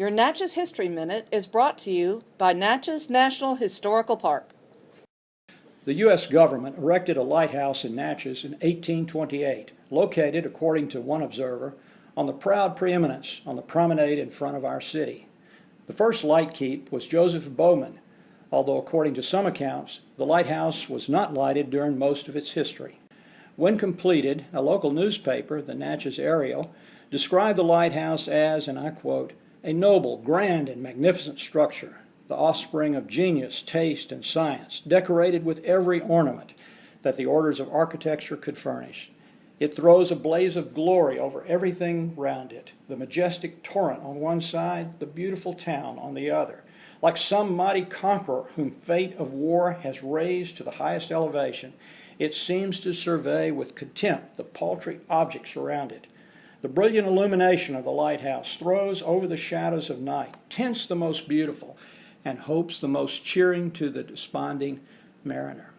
Your Natchez History Minute is brought to you by Natchez National Historical Park. The U.S. government erected a lighthouse in Natchez in 1828, located, according to one observer, on the proud preeminence on the promenade in front of our city. The first light keep was Joseph Bowman, although according to some accounts, the lighthouse was not lighted during most of its history. When completed, a local newspaper, the Natchez Ariel, described the lighthouse as, and I quote, a noble, grand, and magnificent structure, the offspring of genius, taste, and science, decorated with every ornament that the orders of architecture could furnish. It throws a blaze of glory over everything round it, the majestic torrent on one side, the beautiful town on the other. Like some mighty conqueror whom fate of war has raised to the highest elevation, it seems to survey with contempt the paltry objects around it. The brilliant illumination of the lighthouse throws over the shadows of night, tints the most beautiful, and hopes the most cheering to the desponding mariner.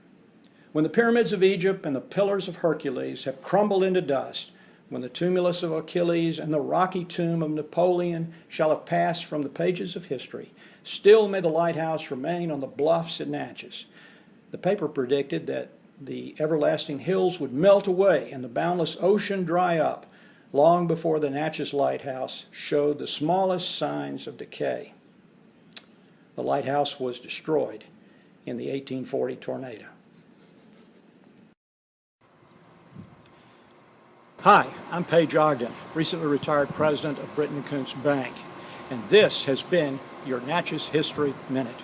When the pyramids of Egypt and the pillars of Hercules have crumbled into dust, when the tumulus of Achilles and the rocky tomb of Napoleon shall have passed from the pages of history, still may the lighthouse remain on the bluffs at Natchez. The paper predicted that the everlasting hills would melt away and the boundless ocean dry up long before the Natchez Lighthouse showed the smallest signs of decay. The lighthouse was destroyed in the 1840 tornado. Hi, I'm Paige Ogden, recently retired president of Britton Koontz Bank, and this has been your Natchez History Minute.